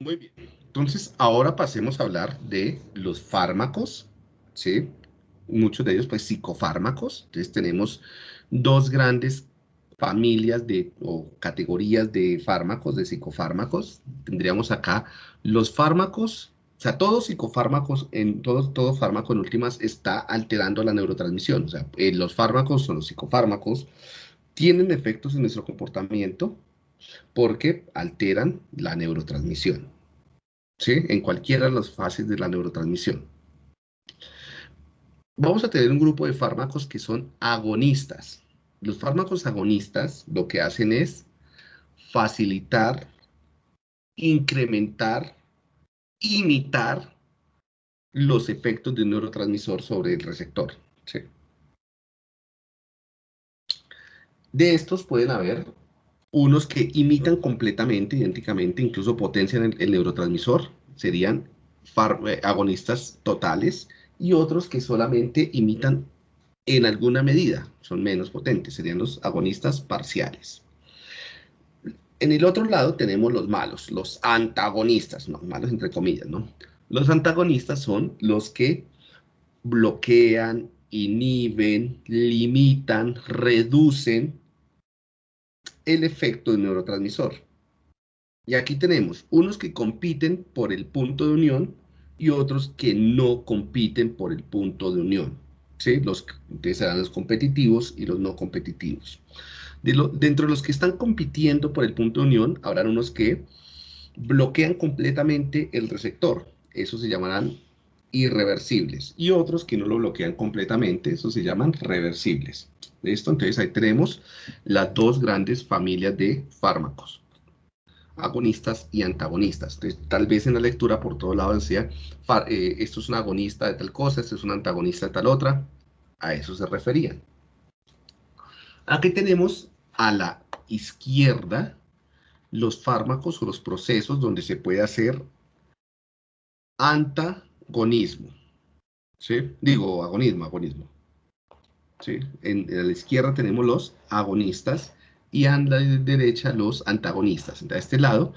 Muy bien. Entonces, ahora pasemos a hablar de los fármacos, ¿sí? Muchos de ellos, pues, psicofármacos. Entonces, tenemos dos grandes familias de, o categorías de fármacos, de psicofármacos. Tendríamos acá los fármacos, o sea, todos psicofármacos, en todo, todo fármaco en últimas está alterando la neurotransmisión. O sea, eh, los fármacos o los psicofármacos tienen efectos en nuestro comportamiento, porque alteran la neurotransmisión, ¿sí? En cualquiera de las fases de la neurotransmisión. Vamos a tener un grupo de fármacos que son agonistas. Los fármacos agonistas lo que hacen es facilitar, incrementar, imitar los efectos de un neurotransmisor sobre el receptor. ¿sí? De estos pueden haber unos que imitan completamente, idénticamente, incluso potencian el, neurotransmisor, serían eh, agonistas totales, y otros que solamente imitan en alguna medida, son menos potentes, serían los agonistas parciales. En el otro lado tenemos los malos, los antagonistas, no, malos entre comillas, ¿no? Los antagonistas son los que bloquean, inhiben, limitan, reducen el efecto del neurotransmisor. Y aquí tenemos unos que compiten por el punto de unión y otros que no compiten por el punto de unión. ¿sí? Los, entonces serán los competitivos y los no competitivos. De dentro de los que están compitiendo por el punto de unión, habrán unos que bloquean completamente el receptor. Esos se llamarán irreversibles. Y otros que no lo bloquean completamente, esos se llaman reversibles. ¿Listo? Entonces ahí tenemos las dos grandes familias de fármacos. Agonistas y antagonistas. Entonces, tal vez en la lectura por todo lado decía, eh, esto es un agonista de tal cosa, esto es un antagonista de tal otra. A eso se referían. Aquí tenemos a la izquierda los fármacos o los procesos donde se puede hacer antagonismo. ¿Sí? Digo, agonismo, agonismo. ¿sí? En, la izquierda tenemos los agonistas y a la derecha los antagonistas. Entonces, este lado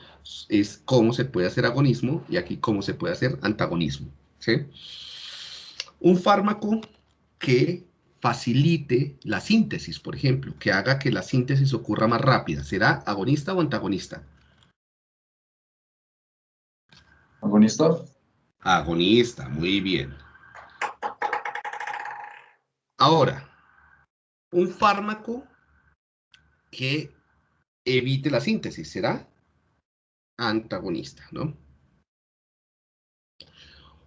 es cómo se puede hacer agonismo y aquí cómo se puede hacer antagonismo. ¿sí? Un fármaco que facilite la síntesis, por ejemplo, que haga que la síntesis ocurra más rápida, ¿será agonista o antagonista? Agonista. Agonista, muy bien. Ahora, un fármaco que evite la síntesis, ¿será? Antagonista, ¿no?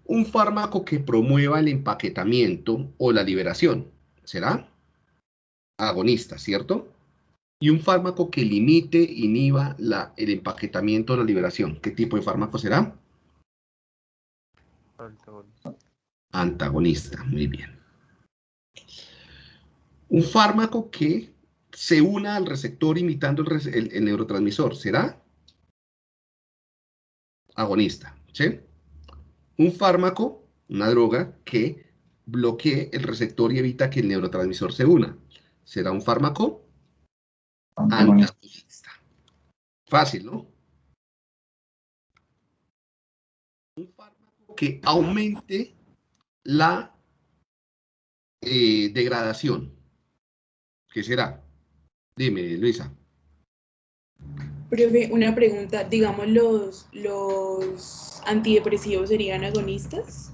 Un fármaco que promueva el empaquetamiento o la liberación, ¿será? Agonista, ¿cierto? Y un fármaco que limite, inhiba la, el empaquetamiento o la liberación, ¿qué tipo de fármaco será? Antagonista. Antagonista, muy bien un fármaco que se una al receptor imitando el, neurotransmisor, ¿será? Agonista, ¿sí? Un fármaco, una droga, que bloquee el receptor y evita que el neurotransmisor se una. ¿Será un fármaco? Antagonista. Fácil, ¿no? Que aumente la eh, degradación. ¿Qué será? Dime, Luisa. Profe, una pregunta. Digamos, ¿los, los antidepresivos serían agonistas?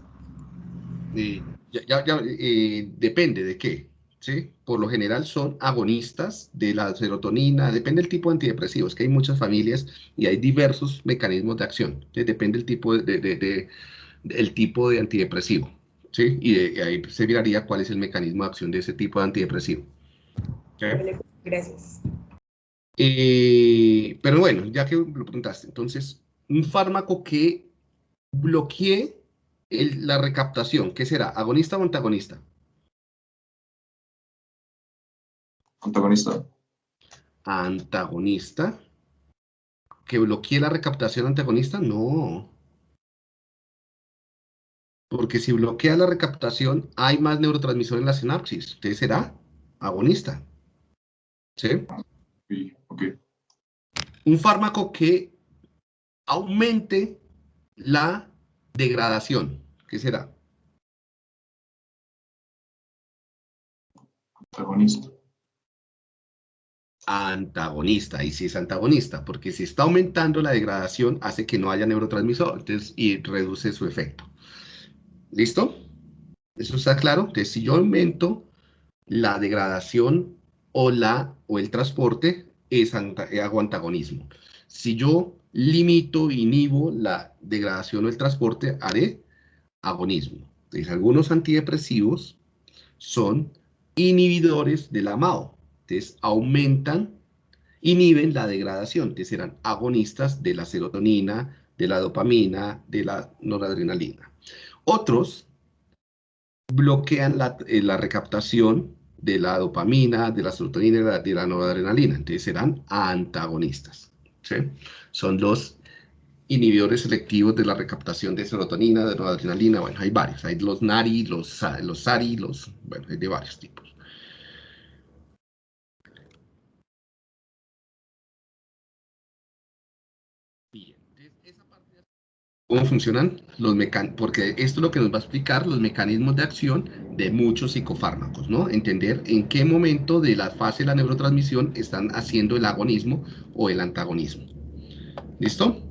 Eh, ya, eh, depende de qué. ¿sí? Por lo general son agonistas de la serotonina, depende del tipo de antidepresivos, que hay muchas familias y hay diversos mecanismos de acción. Depende del tipo de, el tipo de antidepresivo. ¿sí? Y ahí se miraría cuál es el mecanismo de acción de ese tipo de antidepresivo. Gracias. Eh, pero bueno, ya que lo preguntaste, entonces, un fármaco que bloquee la recaptación, ¿qué será? ¿Agonista o antagonista? Antagonista. Antagonista. ¿Que bloquee la recaptación antagonista? No. Porque si bloquea la recaptación, hay más neurotransmisor en la sinapsis. Entonces será agonista. ¿Sí? Ok. Un fármaco que aumente la degradación. ¿Qué será? Antagonista. Antagonista, y si es antagonista, porque si está aumentando la degradación, hace que no haya neurotransmisor y reduce su efecto. ¿Listo? ¿Eso está claro? Entonces, si yo aumento la degradación o, la, o el transporte, es hago antagonismo. Si yo limito, inhibo la degradación o el transporte, haré agonismo. Entonces, algunos antidepresivos son inhibidores del amado. Entonces, aumentan, inhiben la degradación. Entonces, serán agonistas de la serotonina, de la dopamina, de la noradrenalina. Otros bloquean la, eh, recaptación de la dopamina, de la serotonina y de la, noradrenalina. Entonces, serán antagonistas. Son los inhibidores selectivos de la recaptación de serotonina, de noradrenalina, bueno, hay varios, hay los NARI, los, los SARI, los, bueno, hay de varios tipos. Bien, ¿Cómo funcionan los mecanismos? Porque esto es lo que nos va a explicar los mecanismos de acción de muchos psicofármacos, ¿no? Entender en qué momento de la fase de la neurotransmisión están haciendo el agonismo o el antagonismo. ¿Listo?